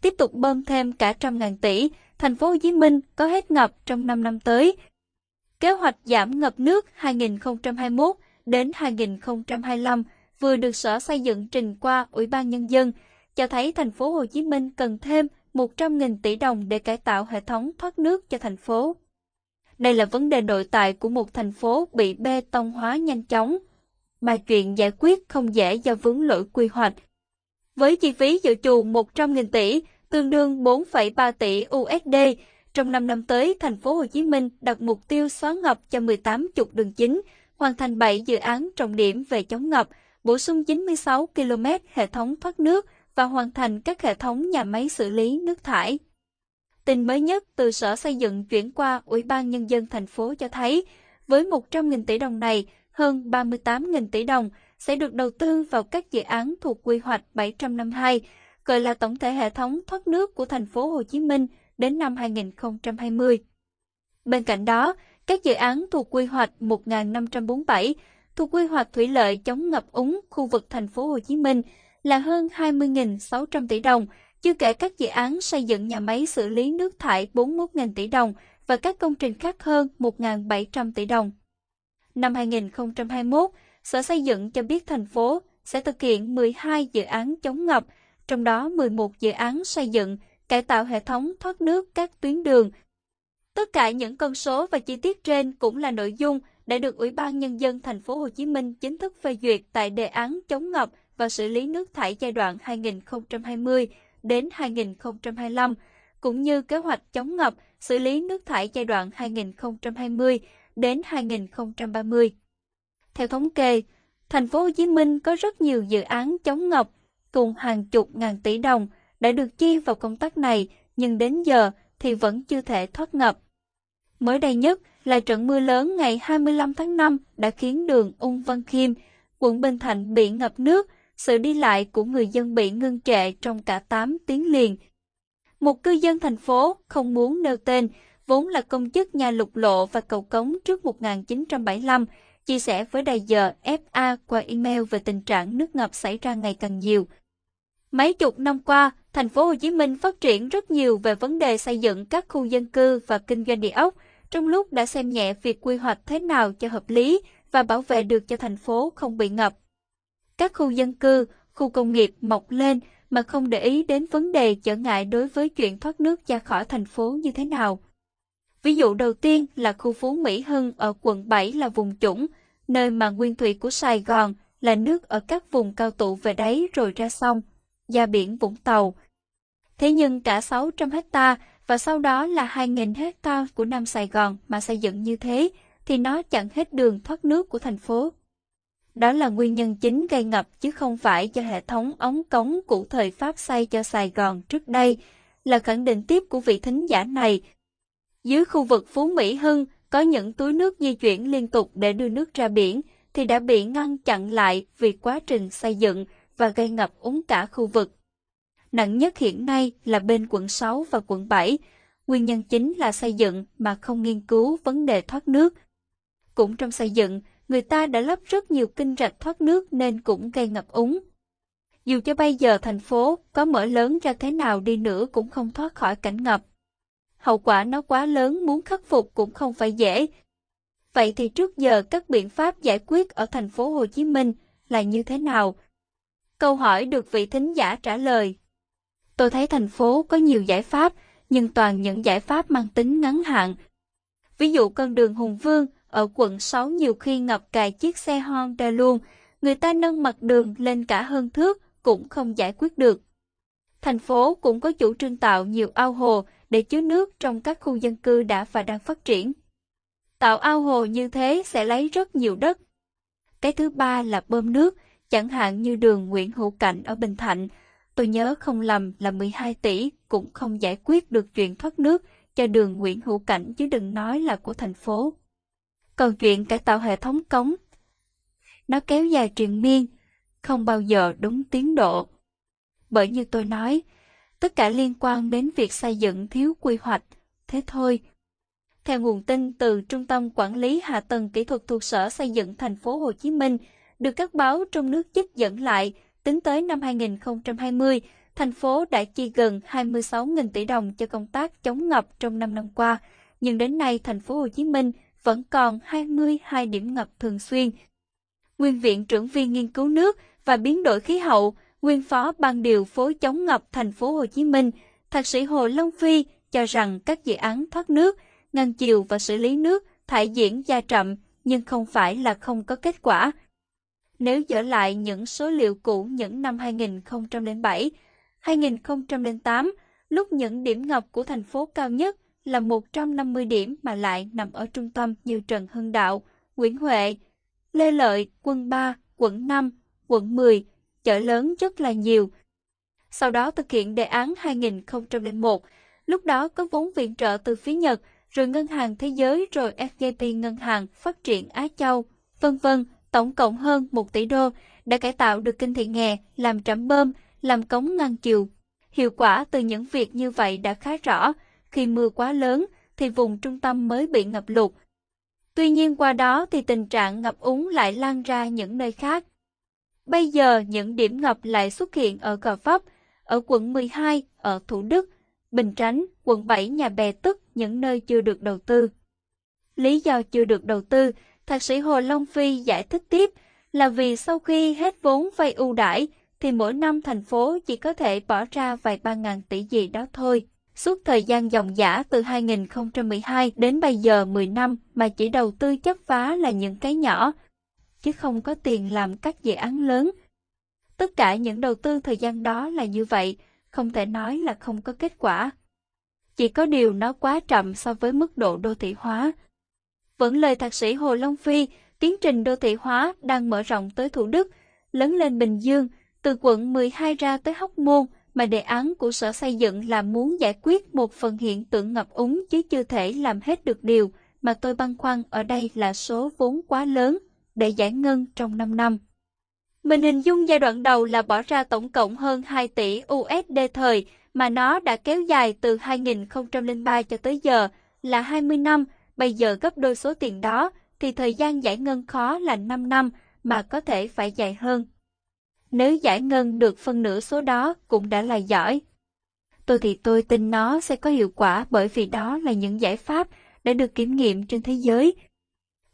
tiếp tục bơm thêm cả trăm ngàn tỷ, thành phố Hồ Chí Minh có hết ngập trong 5 năm tới. Kế hoạch giảm ngập nước 2021 đến 2025 vừa được Sở Xây dựng trình qua Ủy ban Nhân dân, cho thấy thành phố Hồ Chí Minh cần thêm 100.000 tỷ đồng để cải tạo hệ thống thoát nước cho thành phố. Đây là vấn đề nội tại của một thành phố bị bê tông hóa nhanh chóng, mà chuyện giải quyết không dễ do vướng lỗi quy hoạch. Với chi phí dự trù 100.000 tỷ, tương đương 4,3 tỷ USD, trong 5 năm tới, thành phố Hồ Chí Minh đặt mục tiêu xóa ngập cho 18 trục đường chính, hoàn thành 7 dự án trọng điểm về chống ngập, bổ sung 96 km hệ thống thoát nước và hoàn thành các hệ thống nhà máy xử lý nước thải. Tin mới nhất từ Sở Xây dựng chuyển qua Ủy ban Nhân dân thành phố cho thấy, với 100.000 tỷ đồng này, hơn 38.000 tỷ đồng sẽ được đầu tư vào các dự án thuộc quy hoạch 752, gọi là tổng thể hệ thống thoát nước của thành phố Hồ Chí Minh đến năm 2020. Bên cạnh đó, các dự án thuộc quy hoạch 1547 thuộc quy hoạch thủy lợi chống ngập úng khu vực thành phố Hồ Chí Minh là hơn 20.600 tỷ đồng, chưa kể các dự án xây dựng nhà máy xử lý nước thải 41.000 tỷ đồng và các công trình khác hơn 1.700 tỷ đồng. Năm 2021, Sở Xây dựng cho biết thành phố sẽ thực hiện 12 dự án chống ngập, trong đó 11 dự án xây dựng, cải tạo hệ thống thoát nước các tuyến đường. Tất cả những con số và chi tiết trên cũng là nội dung đã được Ủy ban Nhân dân thành phố Hồ Chí Minh chính thức phê duyệt tại đề án chống ngập và xử lý nước thải giai đoạn 2020 đến 2025, cũng như kế hoạch chống ngập, xử lý nước thải giai đoạn 2020 đến 2030. Theo thống kê, thành phố Hồ Chí Minh có rất nhiều dự án chống ngập cùng hàng chục ngàn tỷ đồng đã được chi vào công tác này, nhưng đến giờ thì vẫn chưa thể thoát ngập. Mới đây nhất là trận mưa lớn ngày 25 tháng 5 đã khiến đường Ung Văn Khiêm, quận Bình Thạnh bị ngập nước, sự đi lại của người dân bị ngưng trệ trong cả 8 tiếng liền. Một cư dân thành phố không muốn nêu tên, vốn là công chức nhà lục lộ và cầu cống trước 1975, chia sẻ với đài giờ FA qua email về tình trạng nước ngập xảy ra ngày càng nhiều. Mấy chục năm qua, thành phố Hồ Chí Minh phát triển rất nhiều về vấn đề xây dựng các khu dân cư và kinh doanh địa ốc, trong lúc đã xem nhẹ việc quy hoạch thế nào cho hợp lý và bảo vệ được cho thành phố không bị ngập. Các khu dân cư, khu công nghiệp mọc lên mà không để ý đến vấn đề trở ngại đối với chuyện thoát nước ra khỏi thành phố như thế nào. Ví dụ đầu tiên là khu Phú Mỹ Hưng ở quận 7 là vùng trũng, nơi mà nguyên thủy của Sài Gòn là nước ở các vùng cao tụ về đáy rồi ra sông, ra biển Vũng Tàu. Thế nhưng cả 600 hecta và sau đó là 2.000 hecta của Nam Sài Gòn mà xây dựng như thế thì nó chặn hết đường thoát nước của thành phố. Đó là nguyên nhân chính gây ngập chứ không phải do hệ thống ống cống của thời Pháp xây cho Sài Gòn trước đây, là khẳng định tiếp của vị thính giả này. Dưới khu vực Phú Mỹ Hưng có những túi nước di chuyển liên tục để đưa nước ra biển thì đã bị ngăn chặn lại vì quá trình xây dựng và gây ngập úng cả khu vực. Nặng nhất hiện nay là bên quận 6 và quận 7. Nguyên nhân chính là xây dựng mà không nghiên cứu vấn đề thoát nước. Cũng trong xây dựng, người ta đã lắp rất nhiều kinh rạch thoát nước nên cũng gây ngập úng. Dù cho bây giờ thành phố có mở lớn ra thế nào đi nữa cũng không thoát khỏi cảnh ngập. Hậu quả nó quá lớn muốn khắc phục cũng không phải dễ. Vậy thì trước giờ các biện pháp giải quyết ở thành phố Hồ Chí Minh là như thế nào? Câu hỏi được vị thính giả trả lời. Tôi thấy thành phố có nhiều giải pháp, nhưng toàn những giải pháp mang tính ngắn hạn. Ví dụ con đường Hùng Vương ở quận 6 nhiều khi ngập cài chiếc xe Honda luôn, người ta nâng mặt đường lên cả hơn thước cũng không giải quyết được. Thành phố cũng có chủ trương tạo nhiều ao hồ để chứa nước trong các khu dân cư đã và đang phát triển. Tạo ao hồ như thế sẽ lấy rất nhiều đất. Cái thứ ba là bơm nước, chẳng hạn như đường Nguyễn Hữu Cảnh ở Bình Thạnh. Tôi nhớ không lầm là 12 tỷ cũng không giải quyết được chuyện thoát nước cho đường Nguyễn Hữu Cảnh chứ đừng nói là của thành phố. Còn chuyện cải tạo hệ thống cống, nó kéo dài triền miên, không bao giờ đúng tiến độ. Bởi như tôi nói, tất cả liên quan đến việc xây dựng thiếu quy hoạch, thế thôi. Theo nguồn tin từ Trung tâm Quản lý Hạ tầng Kỹ thuật thuộc Sở Xây dựng thành phố Hồ Chí Minh, được các báo trong nước trích dẫn lại, tính tới năm 2020, thành phố đã chi gần 26.000 tỷ đồng cho công tác chống ngập trong 5 năm qua, nhưng đến nay thành phố Hồ Chí Minh vẫn còn 22 điểm ngập thường xuyên. Nguyên viện trưởng viên nghiên cứu nước và biến đổi khí hậu, nguyên phó ban điều phối chống ngập thành phố Hồ Chí Minh, thạc sĩ Hồ Long Phi cho rằng các dự án thoát nước, ngăn chiều và xử lý nước thải diễn ra chậm nhưng không phải là không có kết quả. Nếu dở lại những số liệu cũ những năm 2007, 2008, lúc những điểm ngập của thành phố cao nhất là 150 điểm mà lại nằm ở trung tâm như Trần Hưng Đạo, Nguyễn Huệ, Lê Lợi, quận 3, quận 5, quận 10, chợ lớn rất là nhiều. Sau đó thực hiện đề án 2001, lúc đó có vốn viện trợ từ phía Nhật, rồi Ngân hàng Thế giới rồi FGP Ngân hàng Phát triển Á Châu, vân vân, tổng cộng hơn 1 tỷ đô, đã cải tạo được kinh thị nghè, làm trạm bơm, làm cống ngăn chiều. Hiệu quả từ những việc như vậy đã khá rõ, khi mưa quá lớn thì vùng trung tâm mới bị ngập lụt. Tuy nhiên qua đó thì tình trạng ngập úng lại lan ra những nơi khác. Bây giờ những điểm ngập lại xuất hiện ở Gò Vấp, ở quận 12, ở Thủ Đức, Bình Chánh, quận 7 nhà bè tức những nơi chưa được đầu tư. Lý do chưa được đầu tư, thạc sĩ Hồ Long Phi giải thích tiếp là vì sau khi hết vốn vay ưu đãi thì mỗi năm thành phố chỉ có thể bỏ ra vài ba ngàn tỷ gì đó thôi. Suốt thời gian dòng giả từ 2012 đến bây giờ 10 năm mà chỉ đầu tư chấp phá là những cái nhỏ, chứ không có tiền làm các dự án lớn. Tất cả những đầu tư thời gian đó là như vậy, không thể nói là không có kết quả. Chỉ có điều nó quá chậm so với mức độ đô thị hóa. Vẫn lời thạc sĩ Hồ Long Phi, tiến trình đô thị hóa đang mở rộng tới Thủ Đức, lớn lên Bình Dương, từ quận 12 ra tới Hóc Môn, mà đề án của Sở Xây dựng là muốn giải quyết một phần hiện tượng ngập úng chứ chưa thể làm hết được điều mà tôi băn khoăn ở đây là số vốn quá lớn để giải ngân trong 5 năm. Mình hình dung giai đoạn đầu là bỏ ra tổng cộng hơn 2 tỷ USD thời, mà nó đã kéo dài từ 2003 cho tới giờ là 20 năm, bây giờ gấp đôi số tiền đó, thì thời gian giải ngân khó là 5 năm, mà có thể phải dài hơn. Nếu giải ngân được phân nửa số đó cũng đã là giỏi. Tôi thì tôi tin nó sẽ có hiệu quả bởi vì đó là những giải pháp đã được kiểm nghiệm trên thế giới,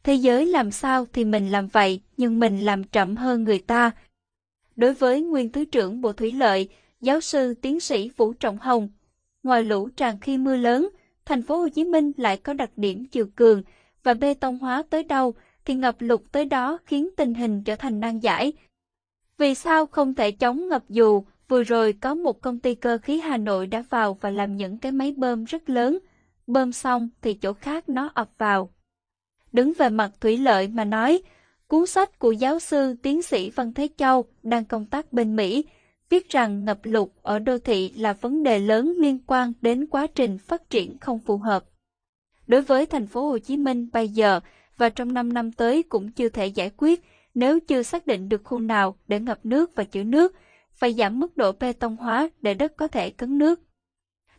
Thế giới làm sao thì mình làm vậy, nhưng mình làm chậm hơn người ta. Đối với nguyên Thứ trưởng Bộ Thủy lợi, giáo sư tiến sĩ Vũ Trọng Hồng, ngoài lũ tràn khi mưa lớn, thành phố Hồ Chí Minh lại có đặc điểm chiều cường và bê tông hóa tới đâu thì ngập lụt tới đó khiến tình hình trở thành nan giải. Vì sao không thể chống ngập dù vừa rồi có một công ty cơ khí Hà Nội đã vào và làm những cái máy bơm rất lớn, bơm xong thì chỗ khác nó ập vào. Đứng về mặt thủy lợi mà nói, cuốn sách của giáo sư tiến sĩ Văn Thế Châu đang công tác bên Mỹ viết rằng ngập lụt ở đô thị là vấn đề lớn liên quan đến quá trình phát triển không phù hợp. Đối với thành phố Hồ Chí Minh bây giờ và trong 5 năm tới cũng chưa thể giải quyết nếu chưa xác định được khu nào để ngập nước và chữ nước, phải giảm mức độ bê tông hóa để đất có thể cấn nước.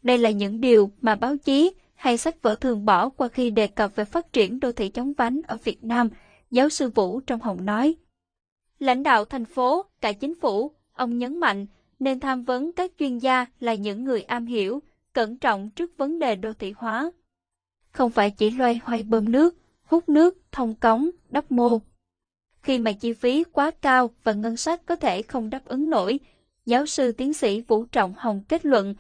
Đây là những điều mà báo chí hay sách vở thường bỏ qua khi đề cập về phát triển đô thị chống vánh ở Việt Nam, giáo sư Vũ trong Hồng nói. Lãnh đạo thành phố, cả chính phủ, ông nhấn mạnh nên tham vấn các chuyên gia là những người am hiểu, cẩn trọng trước vấn đề đô thị hóa. Không phải chỉ loay hoay bơm nước, hút nước, thông cống, đắp mô. Khi mà chi phí quá cao và ngân sách có thể không đáp ứng nổi, giáo sư tiến sĩ Vũ Trọng Hồng kết luận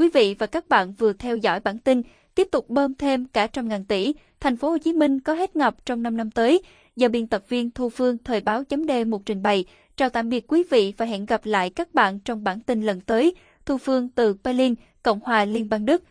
Quý vị và các bạn vừa theo dõi bản tin tiếp tục bơm thêm cả trăm ngàn tỷ, thành phố Hồ Chí Minh có hết ngập trong 5 năm tới. Do biên tập viên Thu Phương thời báo chấm D một trình bày. Chào tạm biệt quý vị và hẹn gặp lại các bạn trong bản tin lần tới. Thu Phương từ Berlin, Cộng hòa Liên bang Đức.